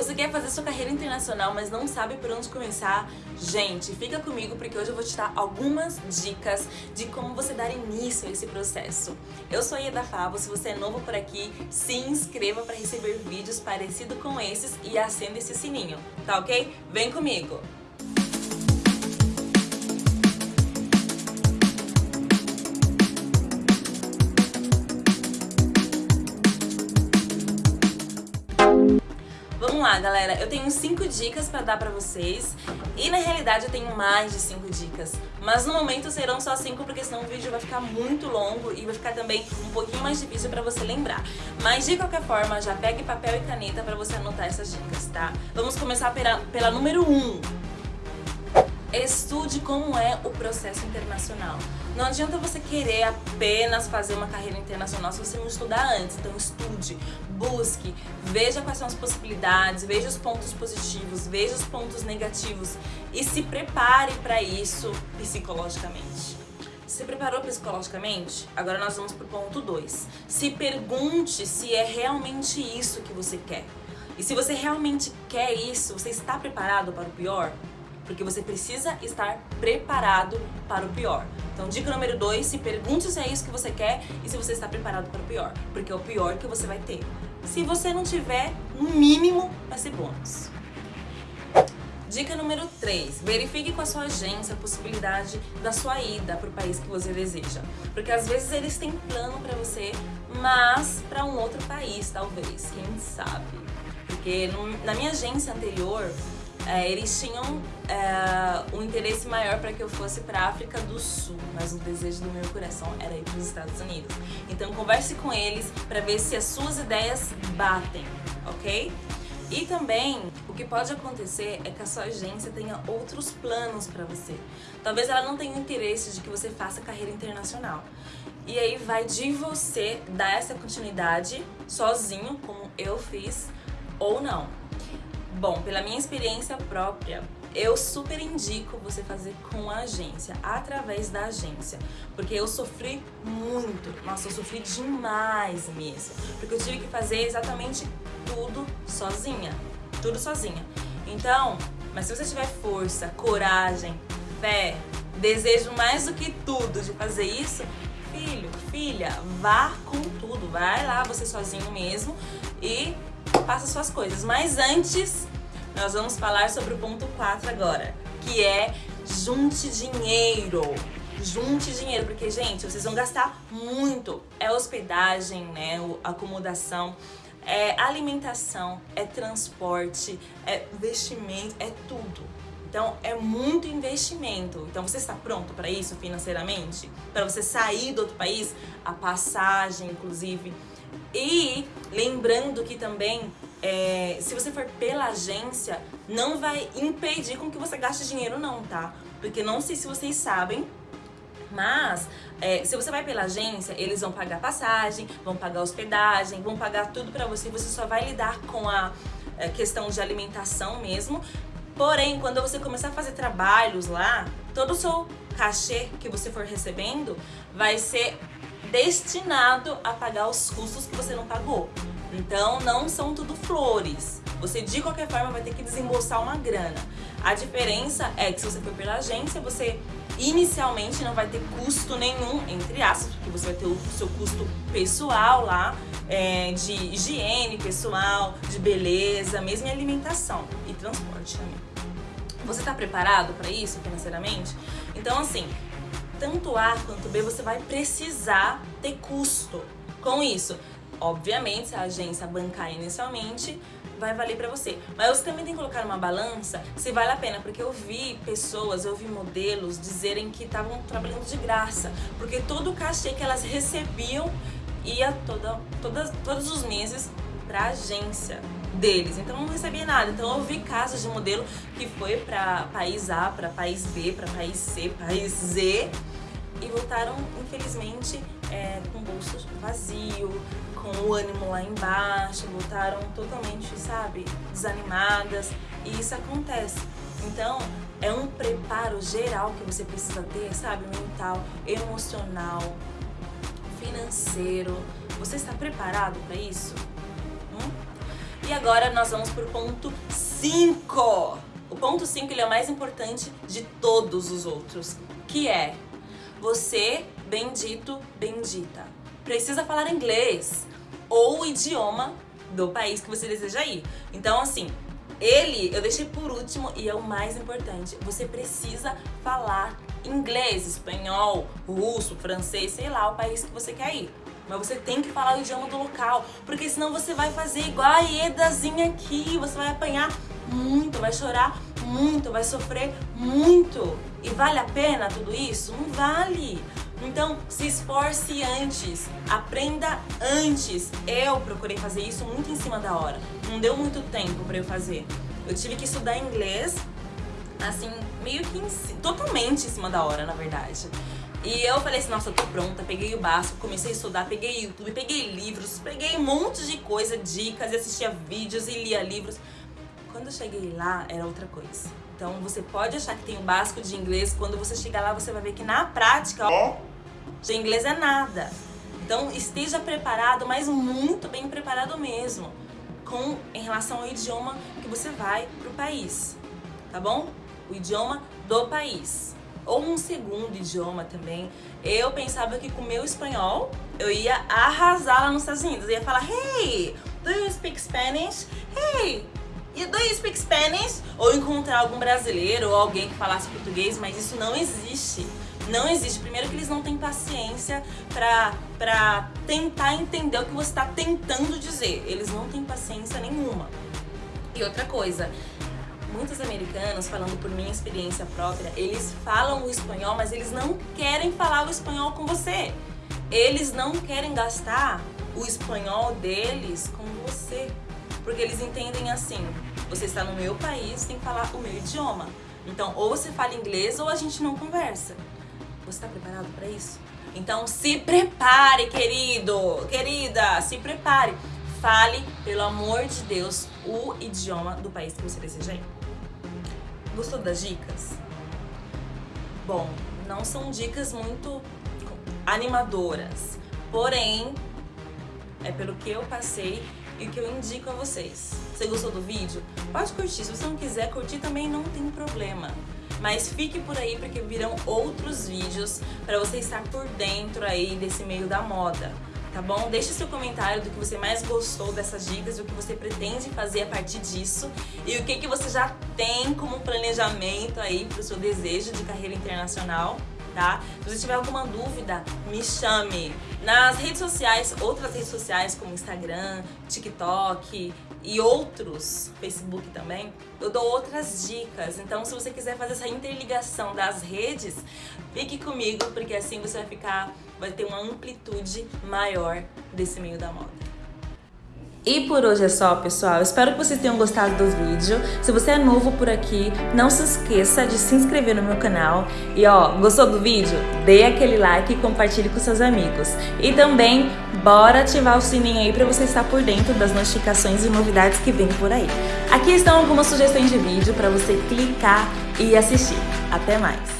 Você quer fazer sua carreira internacional, mas não sabe por onde começar? Gente, fica comigo porque hoje eu vou te dar algumas dicas de como você dar início a esse processo. Eu sou a Ieda Favo, se você é novo por aqui, se inscreva para receber vídeos parecidos com esses e acenda esse sininho, tá ok? Vem comigo! Lá, galera. Eu tenho cinco dicas pra dar pra vocês. E na realidade eu tenho mais de cinco dicas. Mas no momento serão só cinco, porque senão o vídeo vai ficar muito longo e vai ficar também um pouquinho mais difícil pra você lembrar. Mas de qualquer forma, já pegue papel e caneta pra você anotar essas dicas, tá? Vamos começar pela, pela número um. Estude como é o processo internacional. Não adianta você querer apenas fazer uma carreira internacional se você não estudar antes. Então estude, busque, veja quais são as possibilidades, veja os pontos positivos, veja os pontos negativos e se prepare para isso psicologicamente. Se preparou psicologicamente? Agora nós vamos para o ponto 2. Se pergunte se é realmente isso que você quer. E se você realmente quer isso, você está preparado para o pior? porque você precisa estar preparado para o pior. Então, dica número 2, se pergunte se é isso que você quer e se você está preparado para o pior, porque é o pior que você vai ter. Se você não tiver, no mínimo, vai ser bônus. Dica número 3. Verifique com a sua agência a possibilidade da sua ida para o país que você deseja. Porque às vezes eles têm plano para você, mas para um outro país, talvez. Quem sabe? Porque no, na minha agência anterior, é, eles tinham é, um interesse maior para que eu fosse para a África do Sul, mas o desejo do meu coração era ir para os Estados Unidos. Então converse com eles para ver se as suas ideias batem, ok? E também, o que pode acontecer é que a sua agência tenha outros planos para você. Talvez ela não tenha interesse de que você faça carreira internacional. E aí vai de você dar essa continuidade sozinho, como eu fiz, ou não. Bom, pela minha experiência própria, eu super indico você fazer com a agência, através da agência, porque eu sofri muito, nossa, eu sofri demais mesmo, porque eu tive que fazer exatamente tudo sozinha, tudo sozinha. Então, mas se você tiver força, coragem, fé, desejo mais do que tudo de fazer isso, filho, filha, vá com tudo, vai lá você sozinho mesmo e faça suas coisas. Mas antes, nós vamos falar sobre o ponto 4 agora, que é junte dinheiro. Junte dinheiro, porque, gente, vocês vão gastar muito. É hospedagem, né, acomodação, é alimentação, é transporte, é vestimento, é tudo. Então, é muito investimento. Então, você está pronto para isso financeiramente? Para você sair do outro país? A passagem, inclusive. E lembrando que também, é, se você for pela agência, não vai impedir com que você gaste dinheiro não, tá? Porque não sei se vocês sabem, mas é, se você vai pela agência, eles vão pagar passagem, vão pagar hospedagem, vão pagar tudo pra você, você só vai lidar com a é, questão de alimentação mesmo. Porém, quando você começar a fazer trabalhos lá, todo o seu cachê que você for recebendo vai ser destinado a pagar os custos que você não pagou. Então não são tudo flores. Você de qualquer forma vai ter que desembolsar uma grana. A diferença é que se você for pela agência, você inicialmente não vai ter custo nenhum, entre aspas, porque você vai ter o seu custo pessoal lá, é, de higiene pessoal, de beleza, mesmo em alimentação e transporte também. Você está preparado para isso financeiramente? Então assim, tanto A quanto B, você vai precisar ter custo com isso. Obviamente, se a agência bancar inicialmente, vai valer pra você. Mas você também tem que colocar numa balança se vale a pena, porque eu vi pessoas, eu vi modelos dizerem que estavam trabalhando de graça, porque todo o cachê que elas recebiam ia toda, toda, todos os meses pra agência deles, então não recebia nada. Então eu vi casos de modelo que foi para país A, para país B, para país C, país Z e voltaram, infelizmente, é, com o bolso vazio, com o ânimo lá embaixo, voltaram totalmente, sabe, desanimadas e isso acontece. Então, é um preparo geral que você precisa ter, sabe, mental, emocional, financeiro. Você está preparado para isso? E agora nós vamos pro ponto 5. O ponto 5 ele é o mais importante de todos os outros, que é você, bendito, bendita, precisa falar inglês ou o idioma do país que você deseja ir. Então, assim, ele eu deixei por último e é o mais importante. Você precisa falar inglês, espanhol, russo, francês, sei lá, o país que você quer ir. Mas você tem que falar o idioma do local, porque senão você vai fazer igual a Edazinha aqui, você vai apanhar muito, vai chorar muito, vai sofrer muito. E vale a pena tudo isso? Não vale. Então, se esforce antes, aprenda antes. Eu procurei fazer isso muito em cima da hora. Não deu muito tempo para eu fazer. Eu tive que estudar inglês, assim, meio que em, totalmente em cima da hora, na verdade. E eu falei assim, nossa, eu tô pronta, peguei o básico, comecei a estudar, peguei YouTube, peguei livros, peguei um monte de coisa, dicas, e assistia vídeos e lia livros. Quando eu cheguei lá, era outra coisa. Então, você pode achar que tem o básico de inglês, quando você chegar lá, você vai ver que na prática, ó, de inglês é nada. Então, esteja preparado, mas muito bem preparado mesmo, com em relação ao idioma que você vai pro país, tá bom? O idioma do país. Ou um segundo idioma também. Eu pensava que com o meu espanhol, eu ia arrasar lá nos Estados Unidos. Eu ia falar, hey, do you speak Spanish? Hey, do you speak Spanish? Ou encontrar algum brasileiro ou alguém que falasse português, mas isso não existe. Não existe. Primeiro que eles não têm paciência pra, pra tentar entender o que você está tentando dizer. Eles não têm paciência nenhuma. E outra coisa, muitos americanos, falando por minha experiência própria, eles falam o espanhol, mas eles não querem falar o espanhol com você. Eles não querem gastar o espanhol deles com você. Porque eles entendem assim, você está no meu país, tem que falar o meu idioma. Então, ou você fala inglês ou a gente não conversa. Você está preparado para isso? Então se prepare, querido, querida, se prepare. Fale, pelo amor de Deus, o idioma do país que você deseja ir. Gostou das dicas? Bom, não são dicas muito animadoras, porém, é pelo que eu passei e o que eu indico a vocês. Você gostou do vídeo? Pode curtir, se você não quiser curtir também não tem problema mas fique por aí porque virão outros vídeos para você estar por dentro aí desse meio da moda. Tá bom? Deixe seu comentário do que você mais gostou dessas dicas, o que você pretende fazer a partir disso e o que, que você já tem como planejamento aí para o seu desejo de carreira internacional tá? Se você tiver alguma dúvida, me chame. Nas redes sociais, outras redes sociais como Instagram, TikTok e outros, Facebook também, eu dou outras dicas. Então, se você quiser fazer essa interligação das redes, fique comigo, porque assim você vai ficar, vai ter uma amplitude maior desse meio da moda. E por hoje é só, pessoal. Espero que vocês tenham gostado do vídeo. Se você é novo por aqui, não se esqueça de se inscrever no meu canal. E ó, gostou do vídeo? Dê aquele like e compartilhe com seus amigos. E também, bora ativar o sininho aí para você estar por dentro das notificações e novidades que vem por aí. Aqui estão algumas sugestões de vídeo para você clicar e assistir. Até mais!